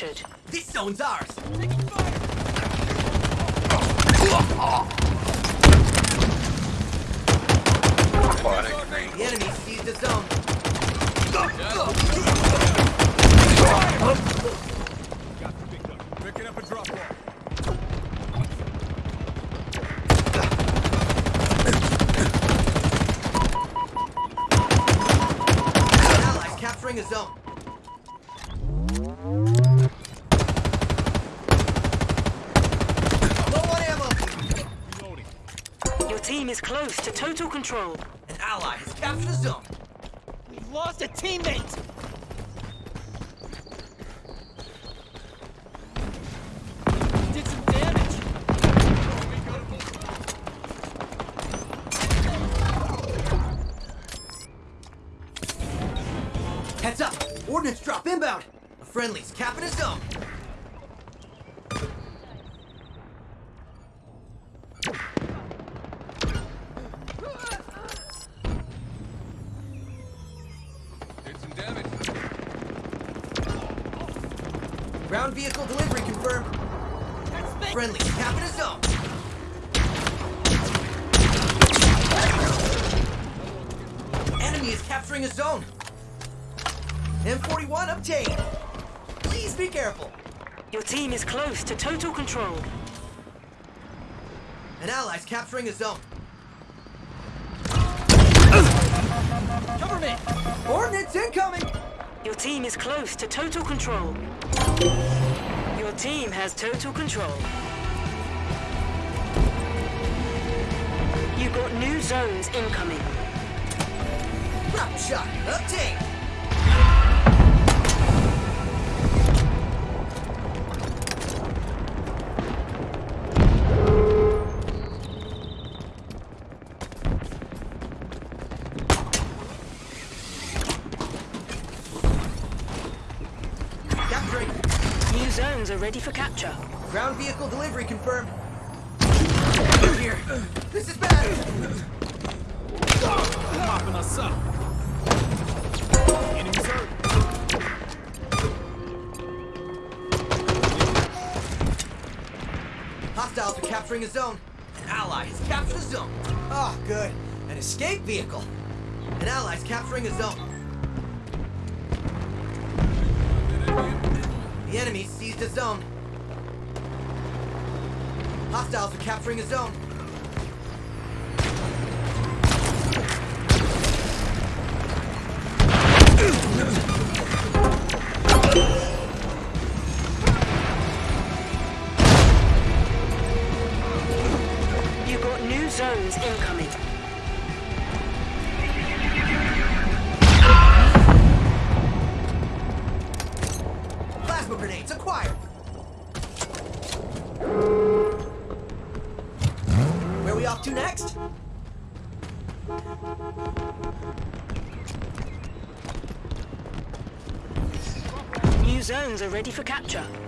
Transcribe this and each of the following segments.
captured. This zone's ours. The enemy seized a zone. Picking up a drop off. An ally's capturing a zone. Low on ammo. Reloading. Your team is close to total control. An ally has captured a zone. We've lost a teammate! Did some damage! Heads up. Ordnance drop inbound. A friendly's capping a zone. Capturing a zone. Cover me! Ordnance incoming! Your team is close to total control. Your team has total control. You've got new zones incoming. Drop shot obtained. Ready for capture. Ground vehicle delivery confirmed. Here. This is bad. Mopping us up! Enemies hurt! Hostiles are capturing a zone. An ally has captured a zone. Oh, good. An escape vehicle. An ally's capturing a zone. The enemy seized a zone. Hostiles are capturing a zone. Are ready for capture.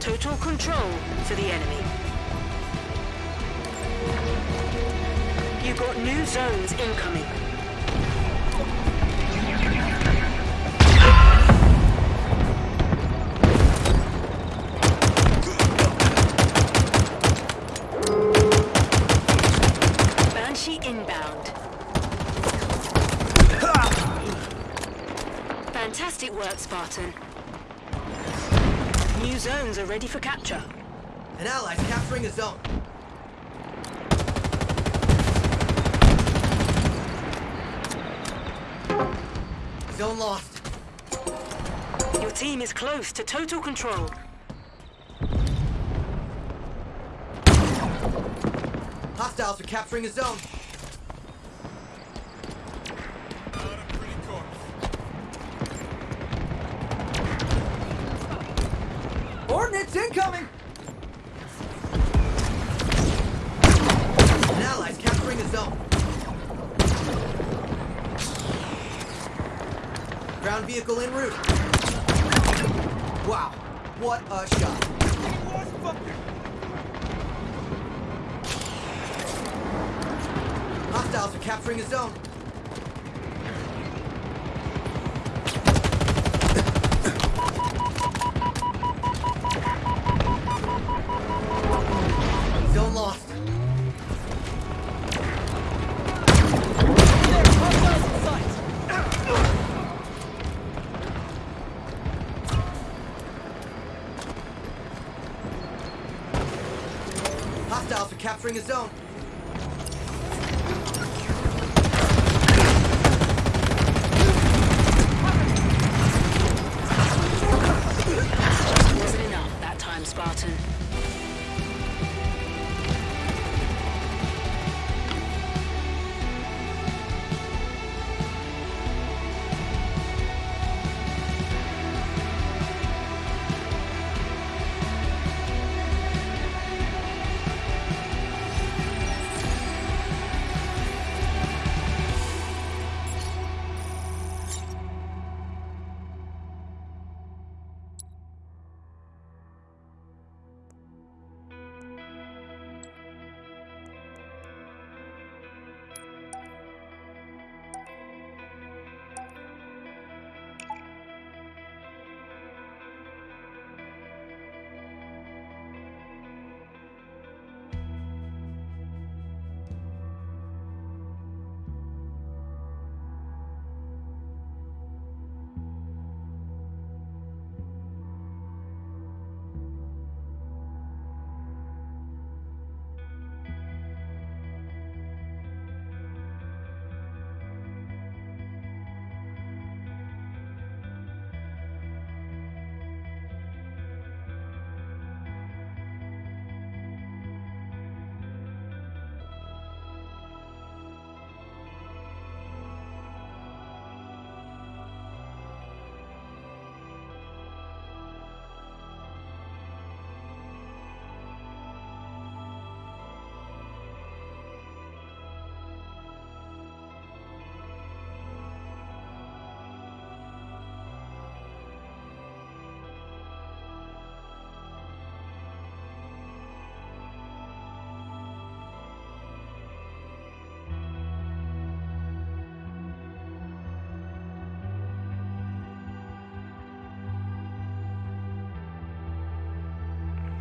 Total control for the enemy. You've got new zones incoming. Banshee inbound. Fantastic work, Spartan. Zones are ready for capture. An ally's capturing a zone. Zone lost. Your team is close to total control. Hostiles are capturing a zone. Vehicle en route. Wow, what a Hostiles are capturing a zone.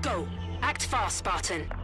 Go. Act fast, Spartan.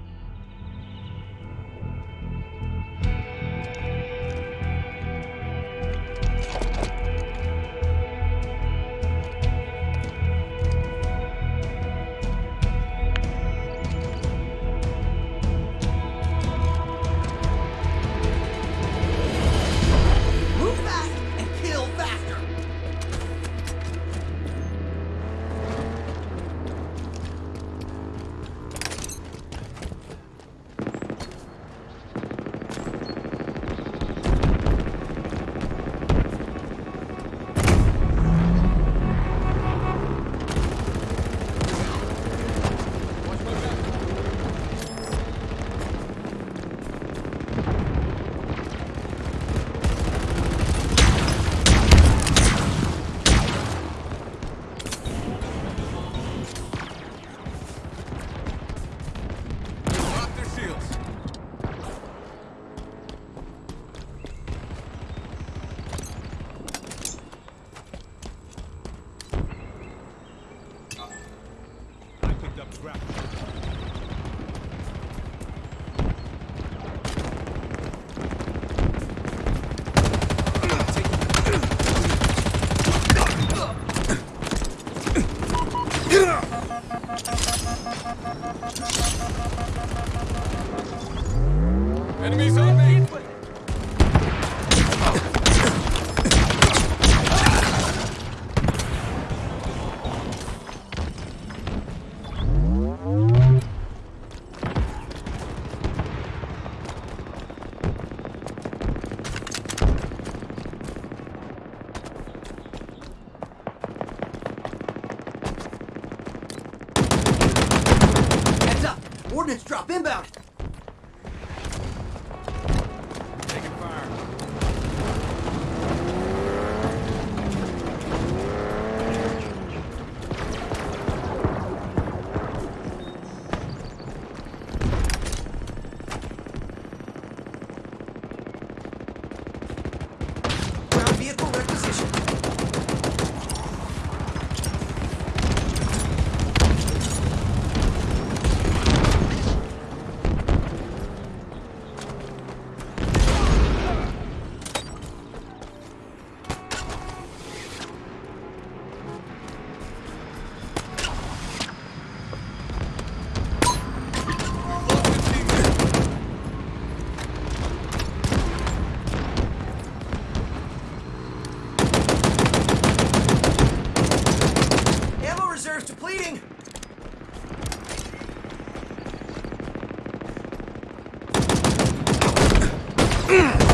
Ugh!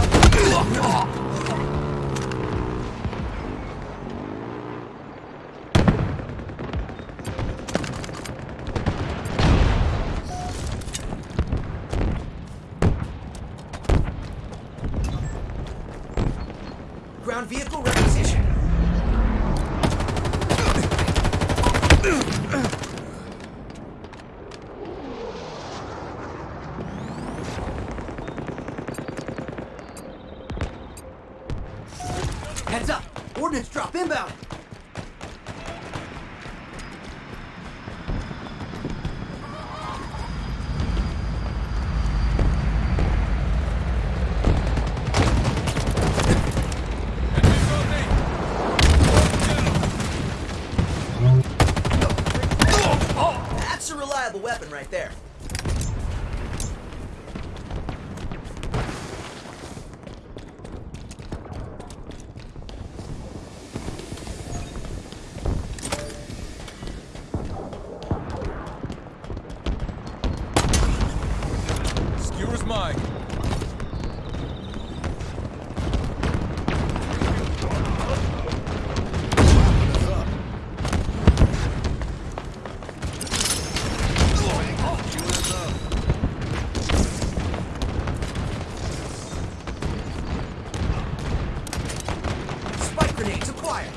Grenades acquired.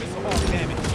Missile all damage.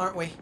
Aren't we?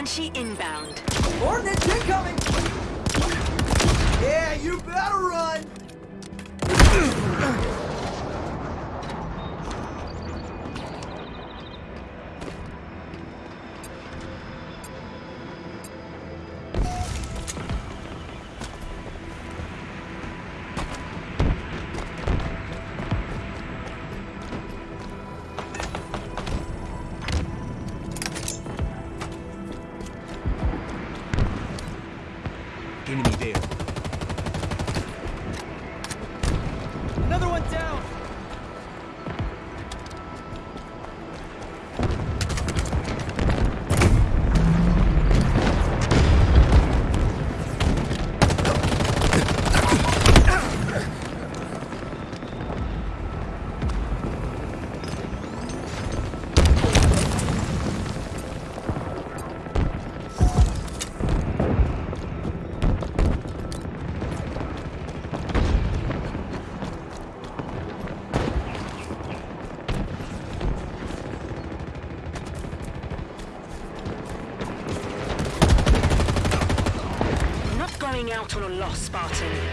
Banshee inbound. Ordnance incoming! A loss, Spartan.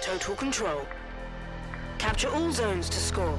Total control. Capture all zones to score.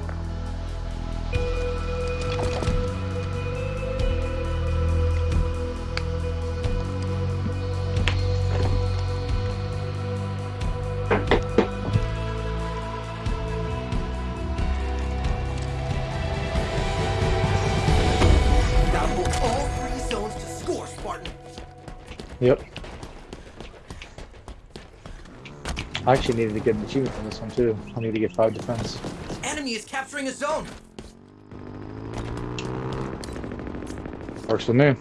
I actually needed to get an achievement from this one too. I need to get five defense. Enemy is capturing a zone. Works with me.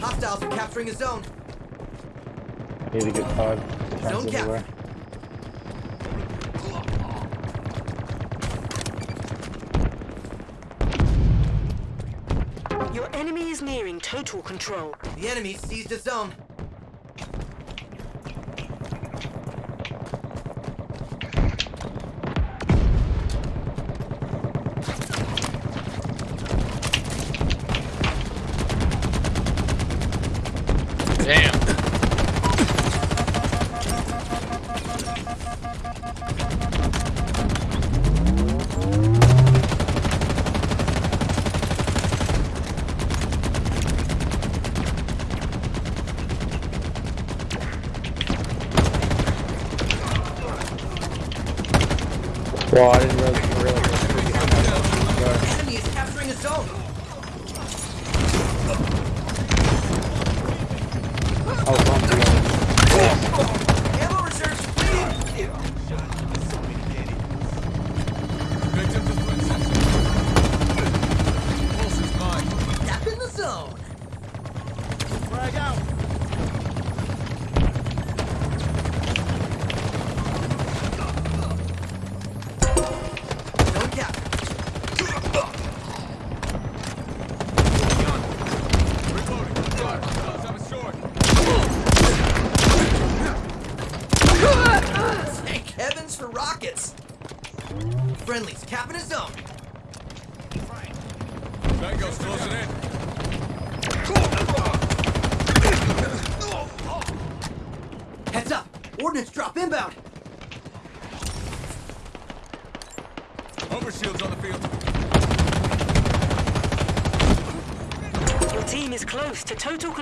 Hostiles are capturing a zone. I Need to get five defense Zone cap. everywhere. Your enemy is nearing total control. The enemy seized a zone.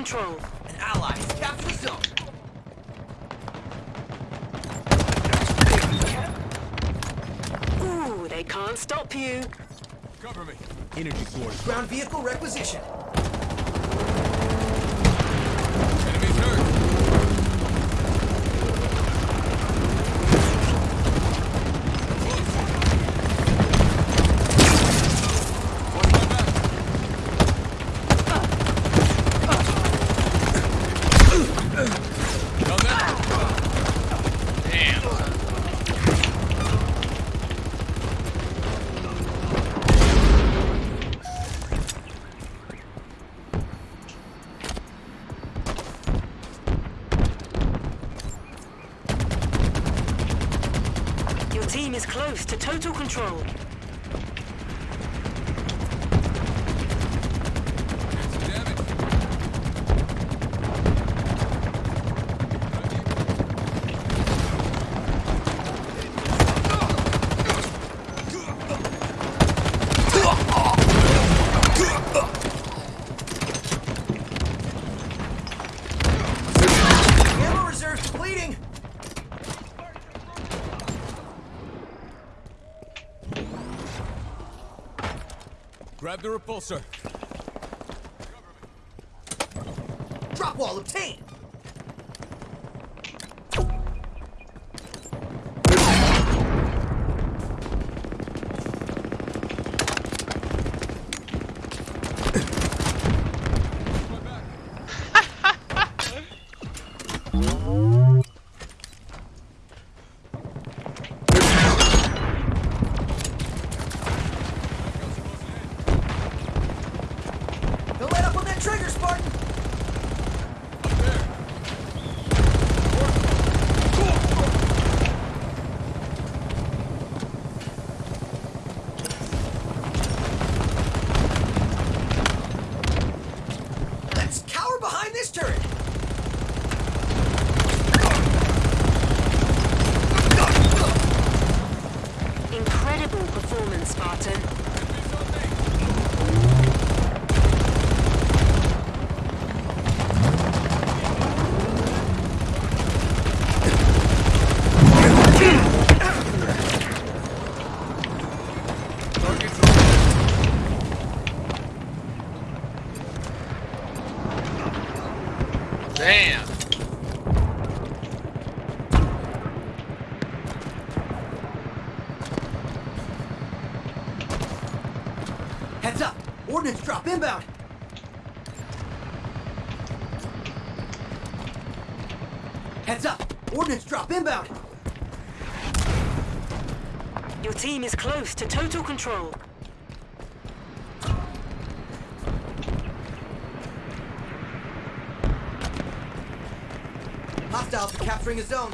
control. An ally has captured the zone. Ooh, they can't stop you. Cover me. Energy source. Ground vehicle requisition. team is close to total control. the repulsor. Drop wall obtained! total control. Hostiles are capturing a zone.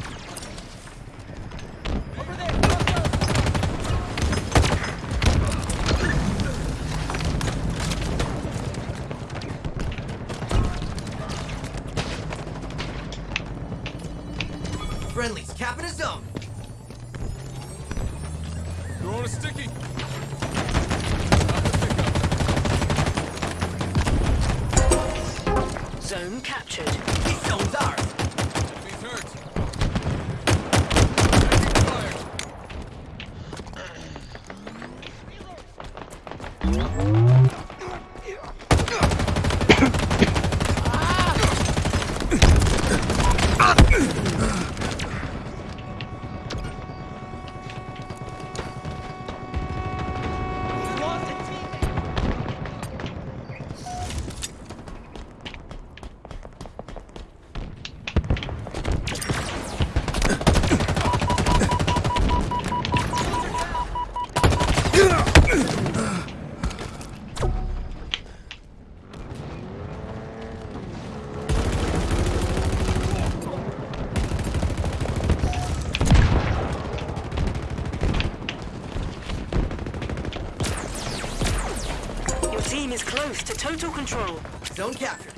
control. Zone captured.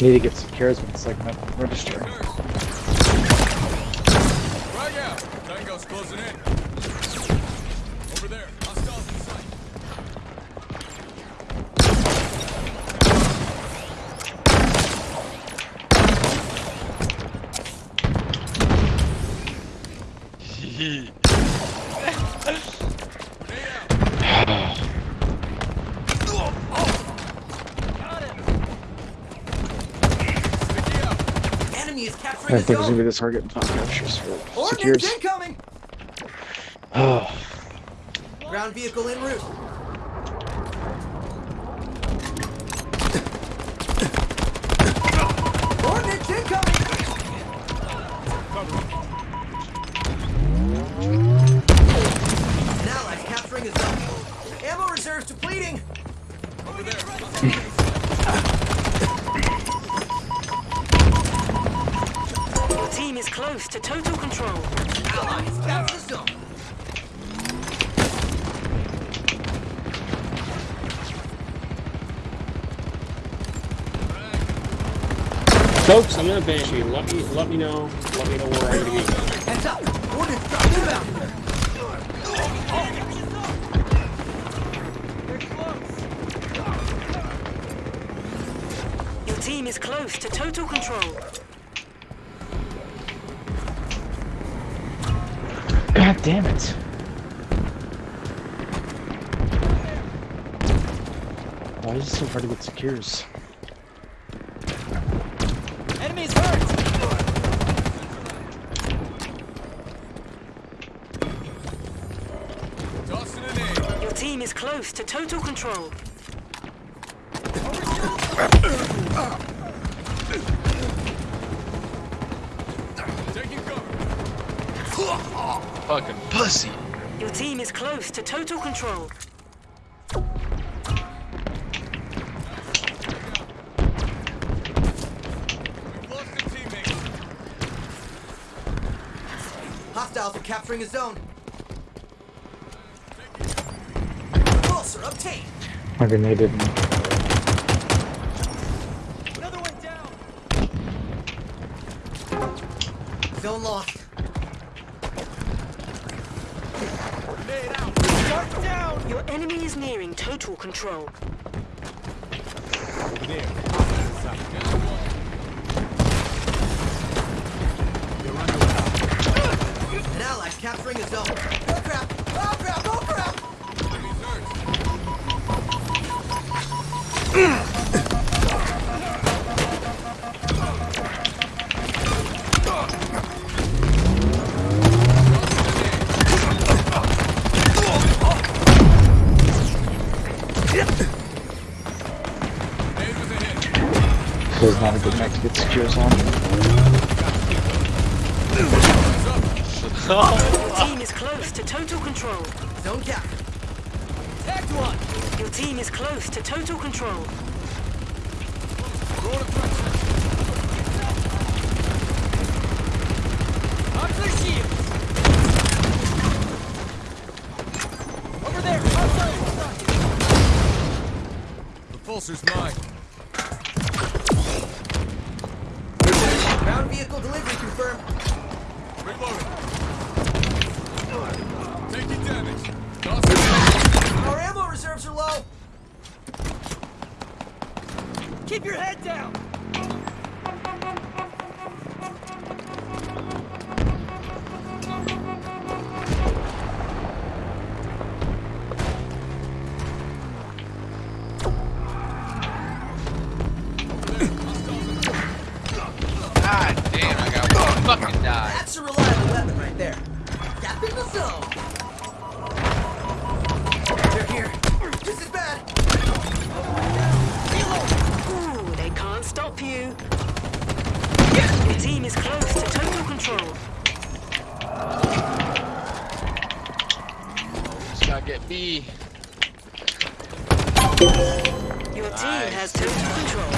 Need to get some charisma segment register. It was gonna be zone. this hard getting top captures for Ordnance secures. incoming. Oh, Ground vehicle en route. Folks, I'm gonna banshee. Let me let me know. Let me know where I'm gonna be. Heads up. Ordnance drop inbound. Your team is close to total control. god damn it! Why is it so hard to get secures? Close to total control. Taking cover. Fucking pussy. Your team is close to total control. We've lost a teammate. Hostiles are capturing a zone. Pulsar obtained. My grenade didn't. Grenade was a hit. So it's not a good map to get secures on. Your team is close to total control. Zone cap. Tagged one. Your team is close to total control. Over there. The pulsar's mine. Your team has total control.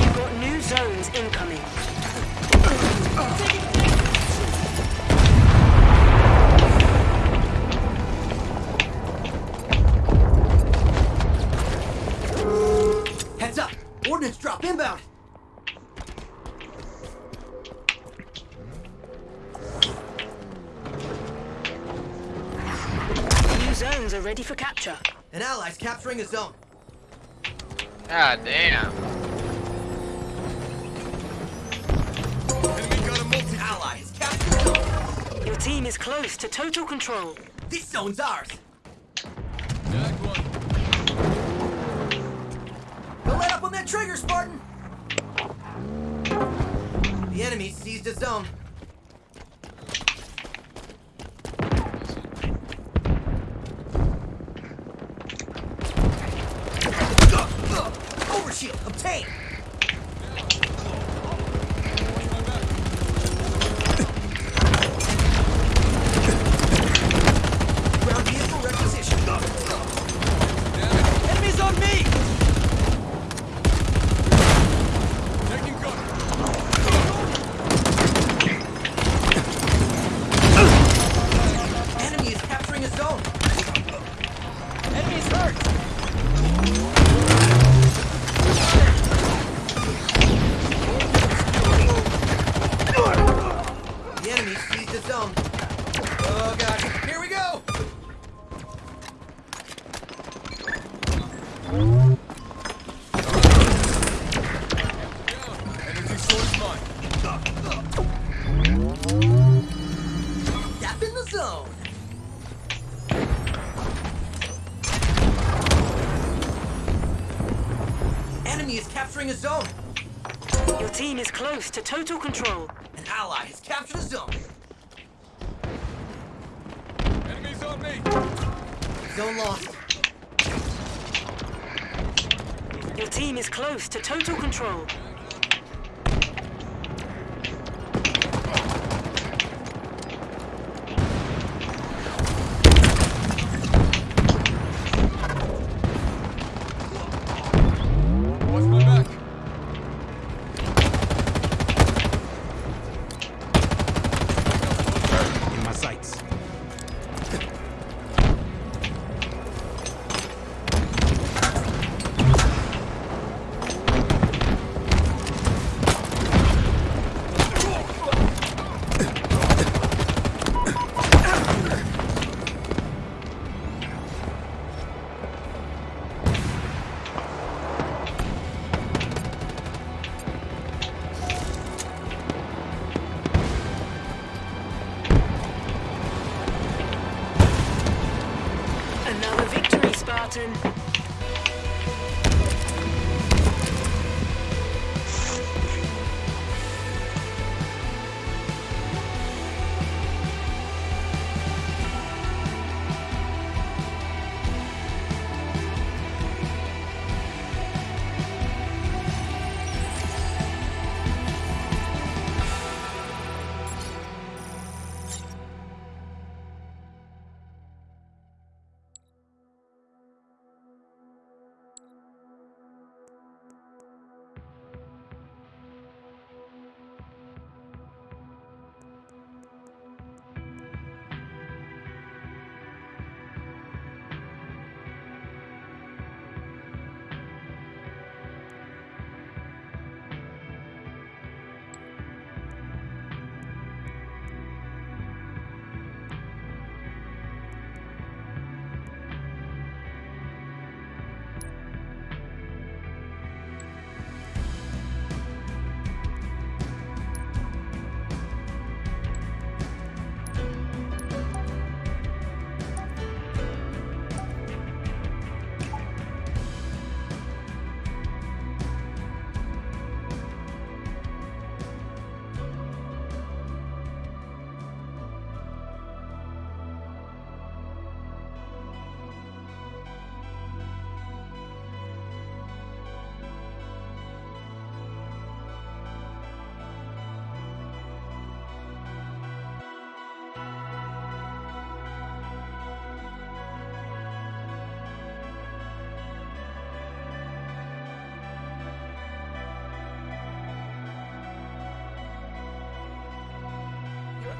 You've got new zones incoming. Heads up. Ordnance drop inbound. Ready for capture. An ally's capturing a zone. God damn. Enemy got a multi. Ally has captured zone. Your team is close to total control. This zone's ours. Jack one. Don't let up on that trigger, Spartan. The enemy seized a zone. Is close to total control. An ally has captured a zone. Enemies on me. Zone lost. Your team is close to total control.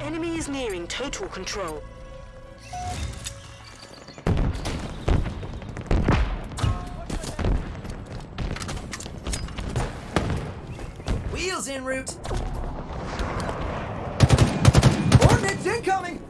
Enemy is nearing total control. Wheels en route. Ordnance incoming.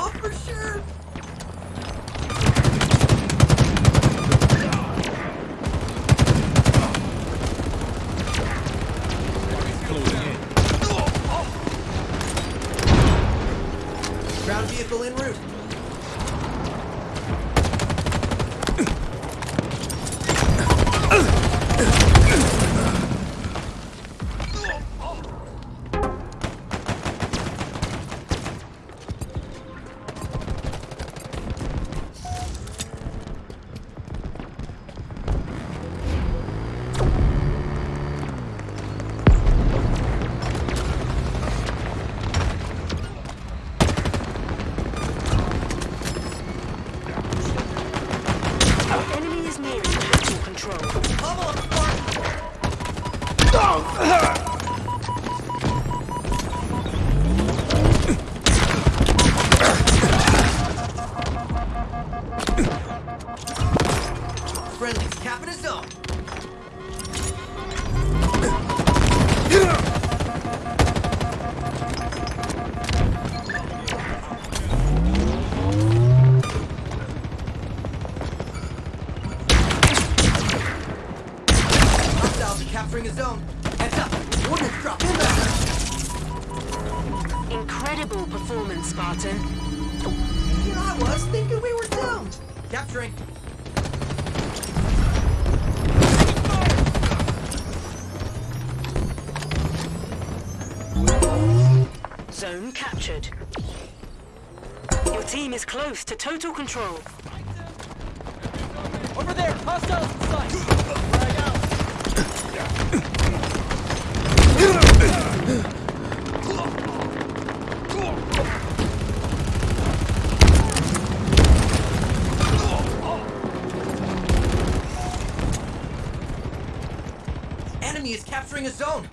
off for sure. Ground vehicle en route. Your team is close to total control. Over there! Hostiles in sight! Enemy is capturing a zone!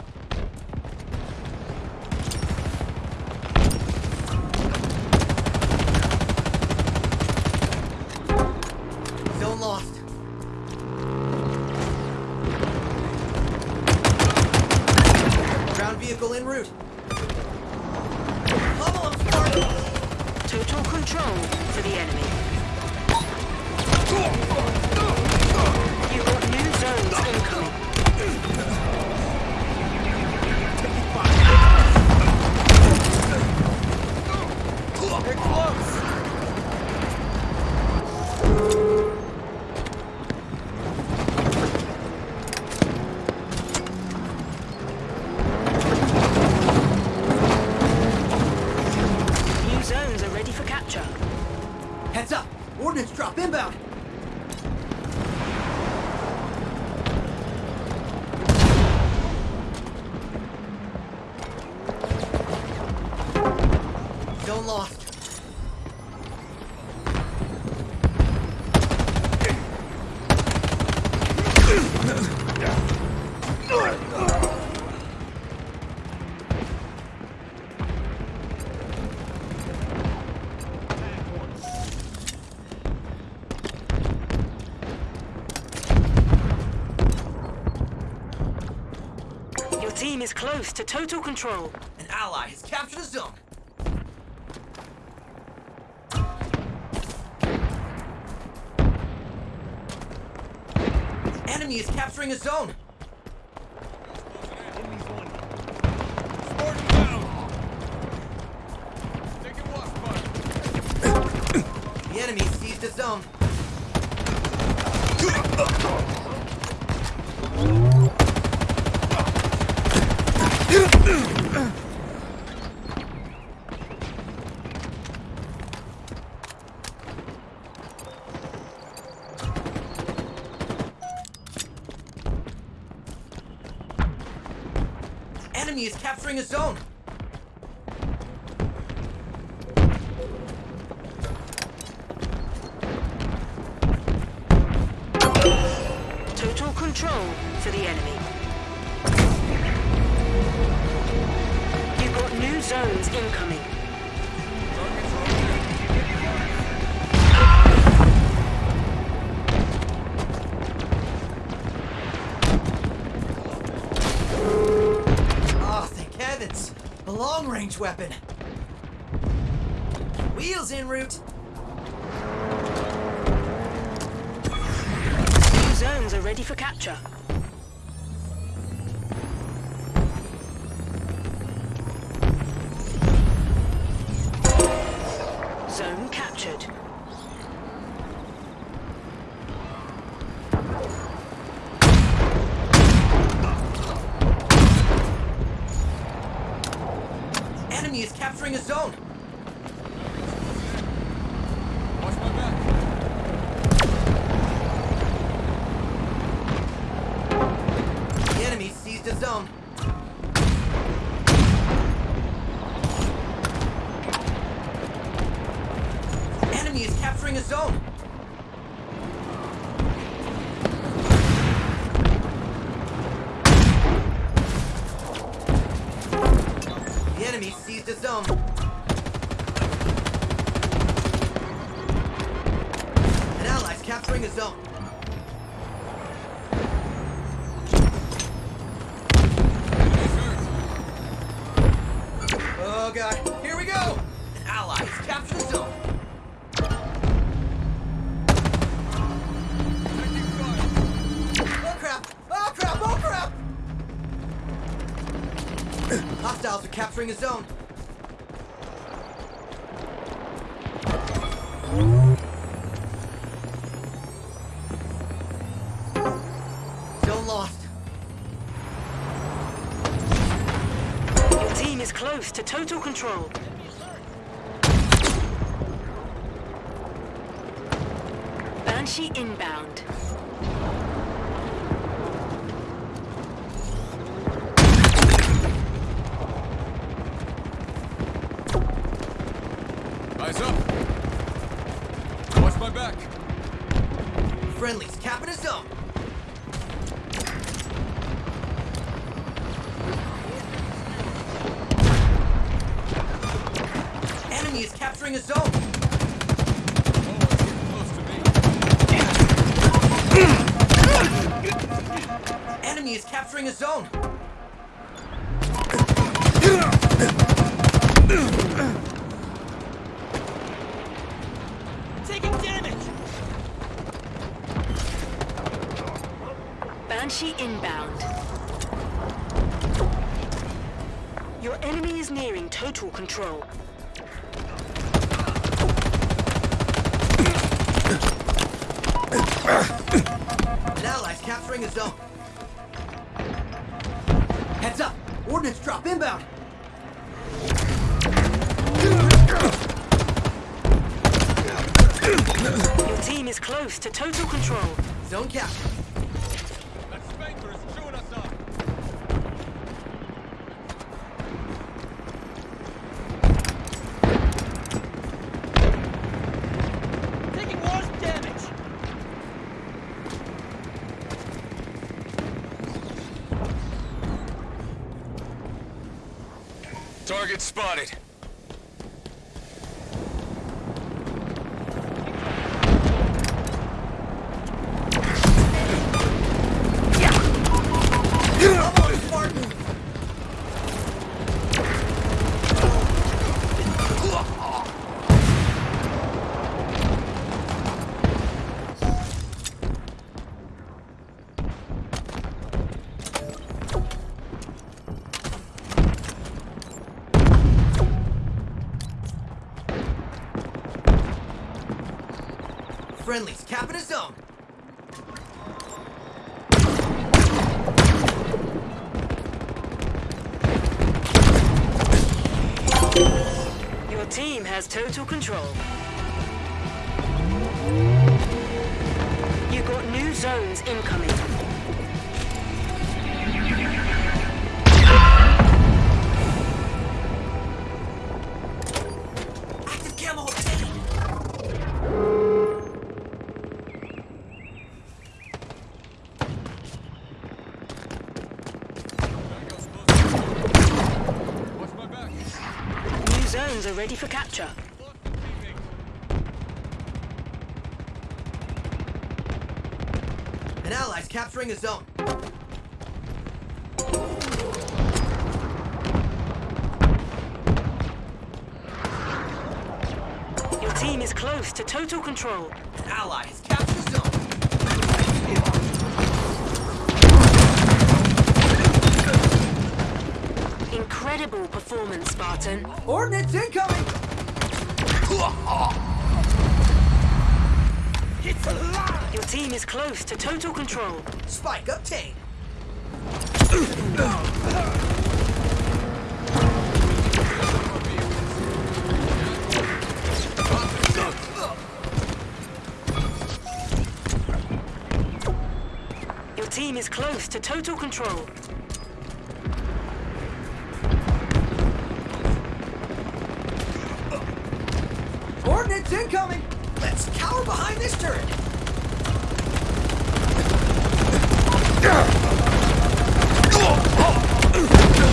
is close to total control. An ally has captured a zone. Enemy is capturing a zone. Enemy is capturing a zone. Range weapon. Wheels en route. New zones are ready for capture. Zone captured. Is a zone. To total control. Banshee inbound. Eyes up. Watch my back. Friendlies capping a zone. Enemy is capturing a zone. Oh, it's getting close to me. Enemy is capturing a zone. Taking damage. Banshee inbound. Your enemy is nearing total control. An ally's capturing a zone. Heads up! Ordnance drop inbound! Your team is close to total control. Zone cap. That spanker is chewing us up. Taking worse damage. Target spotted. Incoming. Capturing a zone. Your team is close to total control. An ally has captured a zone. Incredible performance, Spartan. Ordnance incoming! It's alive! Your team is close to total control. Spike obtained. Your team is close to total control. Ordnance incoming! Let's cower behind this turret! Enemies on me. Zone long. That's in the zone! I'm not going out on a loss, Spartan. One more match.